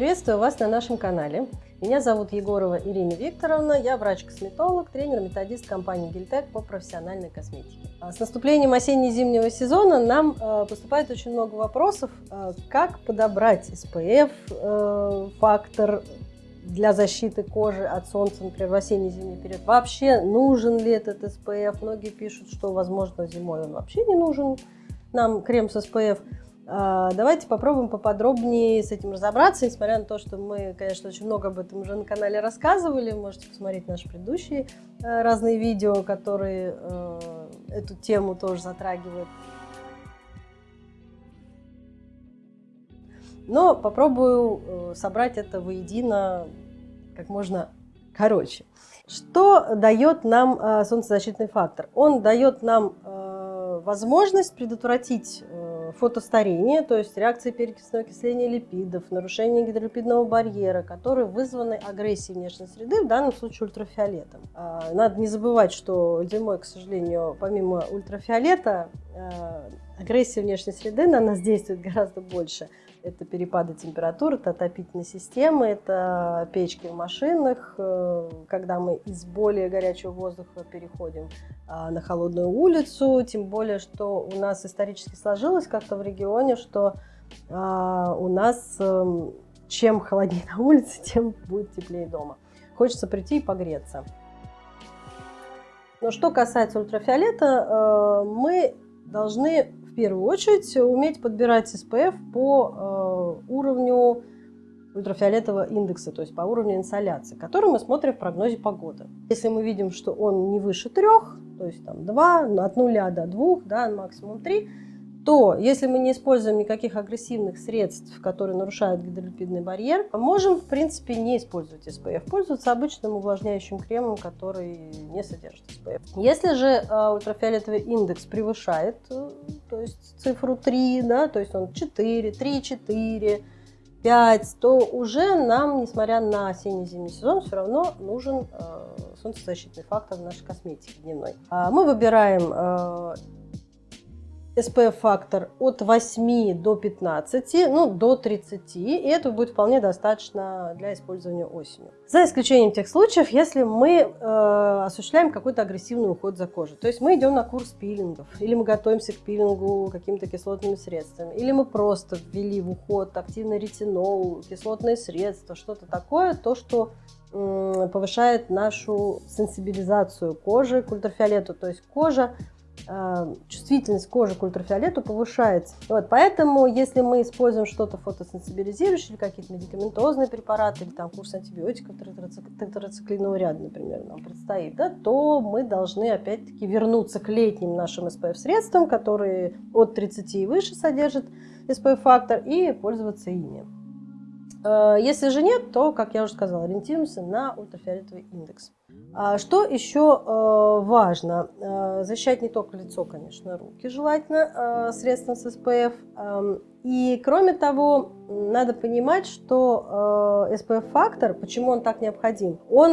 Приветствую вас на нашем канале. Меня зовут Егорова Ирина Викторовна, я врач-косметолог, тренер-методист компании Гильтек по профессиональной косметике. А с наступлением осенне-зимнего сезона нам э, поступает очень много вопросов, э, как подобрать SPF, э, фактор для защиты кожи от солнца, например, в осенне-зимний период. Вообще нужен ли этот SPF? Многие пишут, что, возможно, зимой он вообще не нужен, нам крем с SPF. А, давайте попробуем поподробнее с этим разобраться, несмотря на то, что мы, конечно, очень много об этом уже на канале рассказывали. Можете посмотреть наши предыдущие э, разные видео, которые э, эту тему тоже затрагивают. Но попробую э, собрать это воедино как можно короче. Что дает нам солнцезащитный фактор? Он дает нам возможность предотвратить фотостарение, то есть реакции перекисного окисления липидов, нарушение гидролипидного барьера, которые вызваны агрессией внешней среды, в данном случае ультрафиолетом. А, надо не забывать, что зимой, к сожалению, помимо ультрафиолета, а, агрессия внешней среды на нас действует гораздо больше. Это перепады температуры, это отопительные системы, это печки в машинах, э, когда мы из более горячего воздуха переходим а, на холодную улицу, тем более, что у нас исторически сложилось как-то в регионе, что а, у нас эм, чем холоднее на улице, тем будет теплее дома. Хочется прийти и погреться. Но что касается ультрафиолета, э, мы должны в первую очередь уметь подбирать SPF по э, уровню ультрафиолетового индекса, то есть по уровню инсоляции, который мы смотрим в прогнозе погоды. Если мы видим, что он не выше трех, то есть там 2, от 0 до 2, да, максимум 3, то если мы не используем никаких агрессивных средств, которые нарушают гидролипидный барьер, можем, в принципе, не использовать SPF, пользоваться обычным увлажняющим кремом, который не содержит SPF. Если же э, ультрафиолетовый индекс превышает, э, то есть цифру 3, да, то есть он 4, 3, 4, 5, то уже нам, несмотря на осенне-зимний сезон, все равно нужен э, солнцезащитный фактор в нашей косметике дневной. А мы выбираем э, SPF-фактор от 8 до 15, ну до 30, и этого будет вполне достаточно для использования осенью. За исключением тех случаев, если мы э, осуществляем какой-то агрессивный уход за кожей. То есть мы идем на курс пилингов, или мы готовимся к пилингу какими-то кислотными средствами, или мы просто ввели в уход активный ретинол, кислотные средства, что-то такое, то, что повышает нашу сенсибилизацию кожи к ультрафиолету. То есть кожа Э, чувствительность кожи к ультрафиолету повышается. Вот, поэтому, если мы используем что-то фотосенсибилизирующее, или какие-то медикаментозные препараты, или там курс антибиотиков тетрациклинового ряда, например, нам предстоит, да, то мы должны опять-таки вернуться к летним нашим SPF-средствам, которые от 30 и выше содержат SPF-фактор, и пользоваться ими. Э, если же нет, то, как я уже сказала, ориентируемся на ультрафиолетовый индекс. А что еще э, важно? Э, защищать не только лицо, конечно, руки желательно средством с SPF. Эм, и кроме того, надо понимать, что SPF-фактор, почему он так необходим, он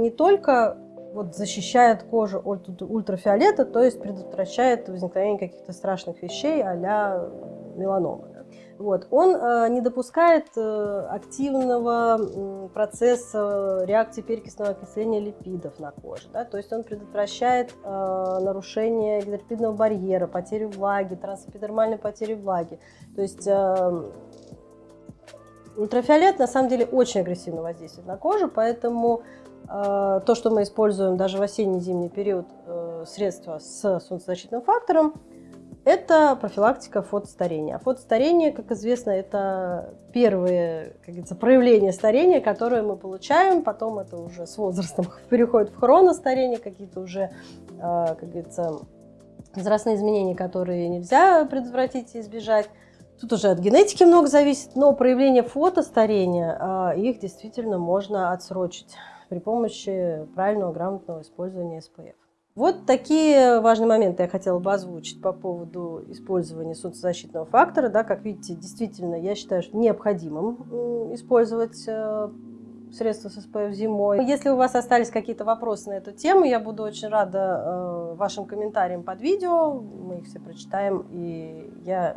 не только вот защищает кожу от ультрафиолета, то есть предотвращает возникновение каких-то страшных вещей а-ля меланомы. Вот. Он э, не допускает э, активного э, процесса реакции перекисного окисления липидов на коже. Да? То есть он предотвращает э, нарушение гидролипидного барьера, потерю влаги, трансэпидермальной потери влаги. То есть э, ультрафиолет на самом деле очень агрессивно воздействует на кожу, поэтому э, то, что мы используем даже в осенне-зимний период э, средства с солнцезащитным фактором, это профилактика фотостарения. А фотостарение, как известно, это первые как говорится, проявления старения, которые мы получаем. Потом это уже с возрастом переходит в хроностарение, какие-то уже, а, как говорится, возрастные изменения, которые нельзя предотвратить и избежать. Тут уже от генетики много зависит, но проявление фотостарения, а, их действительно можно отсрочить при помощи правильного, грамотного использования SPF. Вот такие важные моменты я хотела бы озвучить по поводу использования солнцезащитного фактора. Да, как видите, действительно, я считаю, что необходимым использовать э, средства с SPF зимой. Если у вас остались какие-то вопросы на эту тему, я буду очень рада э, вашим комментариям под видео. Мы их все прочитаем, и я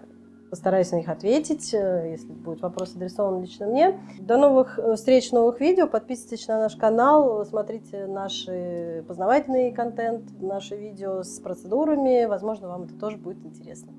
Постараюсь на них ответить, э, если будет вопрос адресован лично мне. До новых э, встреч, новых видео. Подписывайтесь на наш канал, смотрите наши познавательный контент, наши видео с процедурами. Возможно, вам это тоже будет интересно.